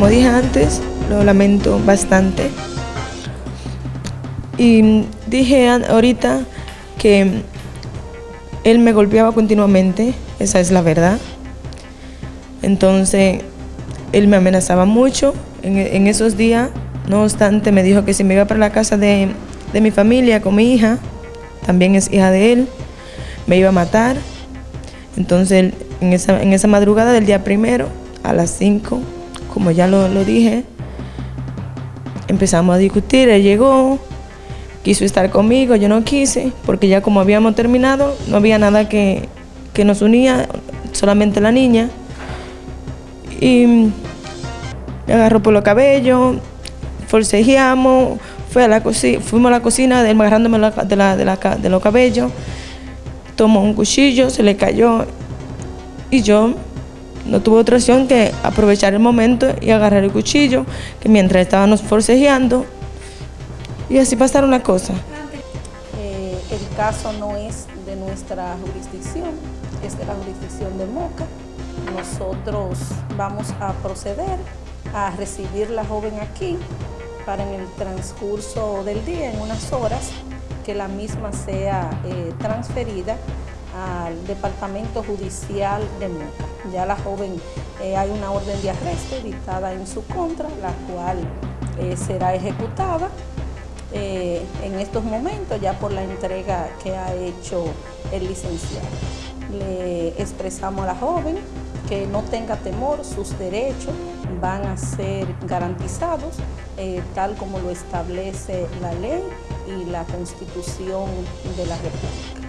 como dije antes, lo lamento bastante. Y dije ahorita que él me golpeaba continuamente, esa es la verdad. Entonces, él me amenazaba mucho en, esos días. No obstante, me dijo que si me iba para la casa de, mi familia con mi hija, también es hija de él, me iba a matar. Entonces, en esa, en esa madrugada del día primero, a las 5, como ya lo, lo dije, empezamos a discutir, él llegó, quiso estar conmigo, yo no quise, porque ya como habíamos terminado, no había nada que, nos unía, solamente la niña. Y me agarró por los cabellos, forcejeamos, fue a la fuimos a la cocina, agarrándome de, la, de, los cabellos, tomó un cuchillo, se le cayó y yo no tuve otra opción que aprovechar el momento y agarrar el cuchillo, que mientras estábamos forcejeando, y así pasaron las cosas. Eh, el caso no es de nuestra jurisdicción, es de la jurisdicción de Moca. Nosotros vamos a proceder a recibir la joven aquí para en el transcurso del día, en unas horas, que la misma sea eh, transferida al Departamento Judicial de Moca. Ya la joven, eh, hay una orden de arresto dictada en su contra, la cual será ejecutada eh, en estos momentos ya por la entrega que ha hecho el licenciado. Le expresamos a la joven que no tenga temor, sus derechos van a ser garantizados eh, tal como lo establece la ley y la Constitución de la República.